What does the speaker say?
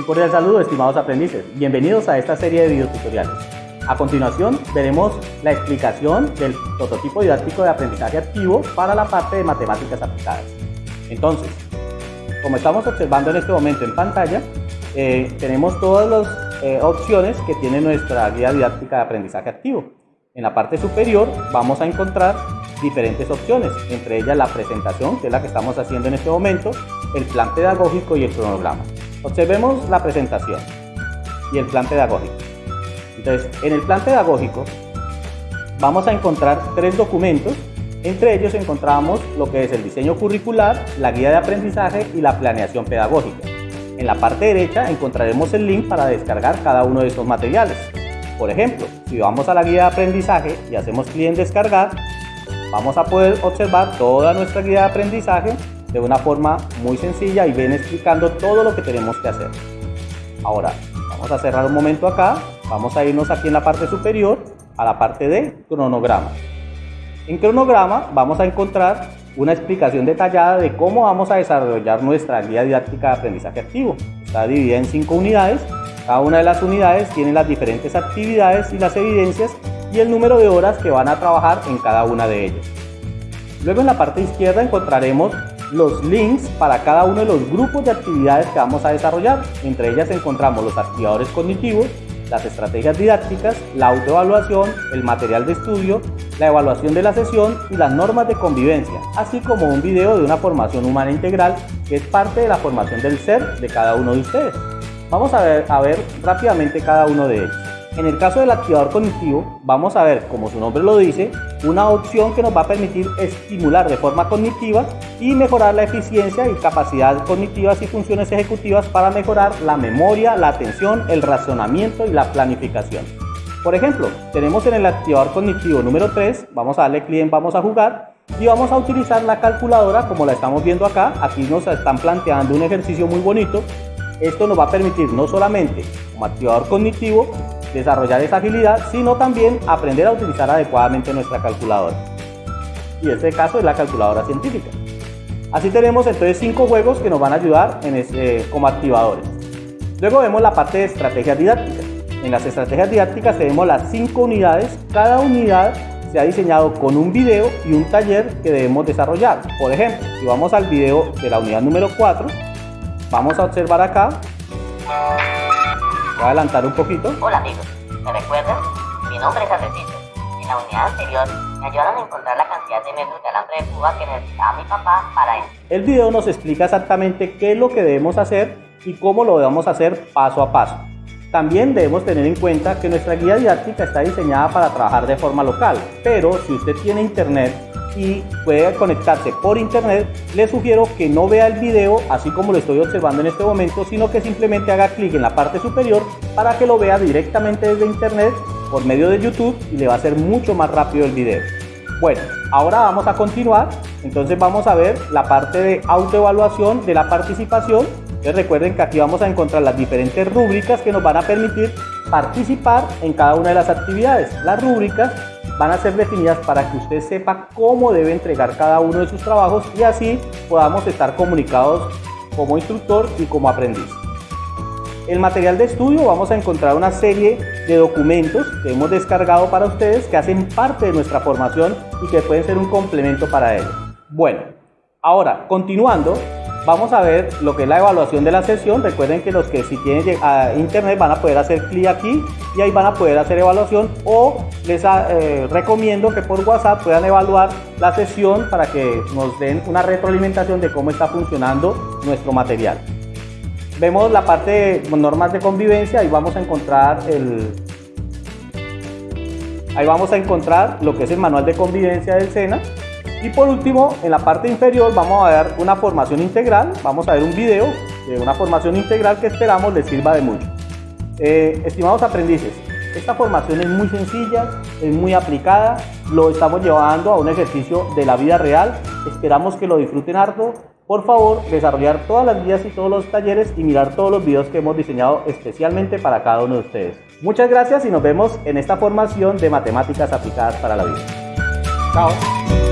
Un cordial saludo, estimados aprendices. Bienvenidos a esta serie de videotutoriales. A continuación, veremos la explicación del prototipo didáctico de aprendizaje activo para la parte de matemáticas aplicadas. Entonces, como estamos observando en este momento en pantalla, eh, tenemos todas las eh, opciones que tiene nuestra guía didáctica de aprendizaje activo. En la parte superior vamos a encontrar diferentes opciones, entre ellas la presentación, que es la que estamos haciendo en este momento, el plan pedagógico y el cronograma. Observemos la presentación y el plan pedagógico. Entonces, en el plan pedagógico vamos a encontrar tres documentos. Entre ellos encontramos lo que es el diseño curricular, la guía de aprendizaje y la planeación pedagógica. En la parte derecha encontraremos el link para descargar cada uno de estos materiales. Por ejemplo, si vamos a la guía de aprendizaje y hacemos clic en descargar, vamos a poder observar toda nuestra guía de aprendizaje de una forma muy sencilla y bien explicando todo lo que tenemos que hacer. Ahora, vamos a cerrar un momento acá, vamos a irnos aquí en la parte superior a la parte de cronograma. En cronograma vamos a encontrar una explicación detallada de cómo vamos a desarrollar nuestra guía didáctica de aprendizaje activo. Está dividida en cinco unidades, cada una de las unidades tiene las diferentes actividades y las evidencias y el número de horas que van a trabajar en cada una de ellas. Luego en la parte izquierda encontraremos los links para cada uno de los grupos de actividades que vamos a desarrollar. Entre ellas encontramos los activadores cognitivos, las estrategias didácticas, la autoevaluación, el material de estudio, la evaluación de la sesión y las normas de convivencia, así como un video de una formación humana integral que es parte de la formación del ser de cada uno de ustedes. Vamos a ver, a ver rápidamente cada uno de ellos. En el caso del activador cognitivo, vamos a ver, como su nombre lo dice, una opción que nos va a permitir estimular de forma cognitiva y mejorar la eficiencia y capacidad cognitivas y funciones ejecutivas para mejorar la memoria, la atención, el razonamiento y la planificación. Por ejemplo, tenemos en el activador cognitivo número 3, vamos a darle clic en vamos a jugar y vamos a utilizar la calculadora como la estamos viendo acá. Aquí nos están planteando un ejercicio muy bonito. Esto nos va a permitir no solamente como activador cognitivo desarrollar esa agilidad, sino también aprender a utilizar adecuadamente nuestra calculadora. Y este caso es la calculadora científica. Así tenemos entonces cinco juegos que nos van a ayudar en este, como activadores. Luego vemos la parte de estrategias didácticas. En las estrategias didácticas tenemos las cinco unidades. Cada unidad se ha diseñado con un video y un taller que debemos desarrollar. Por ejemplo, si vamos al video de la unidad número 4, vamos a observar acá Voy a adelantar un poquito. Hola amigos, ¿me recuerdan? Mi nombre es Arrecito. En la unidad anterior me ayudaron a encontrar la cantidad de metros de alambre de púa que necesitaba mi papá para él. El video nos explica exactamente qué es lo que debemos hacer y cómo lo debemos hacer paso a paso. También debemos tener en cuenta que nuestra guía didáctica está diseñada para trabajar de forma local, pero si usted tiene internet y puede conectarse por internet, le sugiero que no vea el video así como lo estoy observando en este momento, sino que simplemente haga clic en la parte superior para que lo vea directamente desde internet por medio de YouTube y le va a ser mucho más rápido el video. Bueno, ahora vamos a continuar, entonces vamos a ver la parte de autoevaluación de la participación. recuerden que aquí vamos a encontrar las diferentes rúbricas que nos van a permitir participar en cada una de las actividades. Las rúbricas van a ser definidas para que usted sepa cómo debe entregar cada uno de sus trabajos y así podamos estar comunicados como instructor y como aprendiz. El material de estudio vamos a encontrar una serie de documentos que hemos descargado para ustedes que hacen parte de nuestra formación y que pueden ser un complemento para ello. Bueno, ahora continuando, Vamos a ver lo que es la evaluación de la sesión. Recuerden que los que si tienen a internet van a poder hacer clic aquí y ahí van a poder hacer evaluación o les ah, eh, recomiendo que por WhatsApp puedan evaluar la sesión para que nos den una retroalimentación de cómo está funcionando nuestro material. Vemos la parte de normas de convivencia y vamos a encontrar el, ahí vamos a encontrar lo que es el manual de convivencia del SENA y por último, en la parte inferior vamos a ver una formación integral, vamos a ver un video de una formación integral que esperamos les sirva de mucho. Eh, estimados aprendices, esta formación es muy sencilla, es muy aplicada, lo estamos llevando a un ejercicio de la vida real, esperamos que lo disfruten harto. Por favor, desarrollar todas las guías y todos los talleres y mirar todos los videos que hemos diseñado especialmente para cada uno de ustedes. Muchas gracias y nos vemos en esta formación de matemáticas aplicadas para la vida. Chao.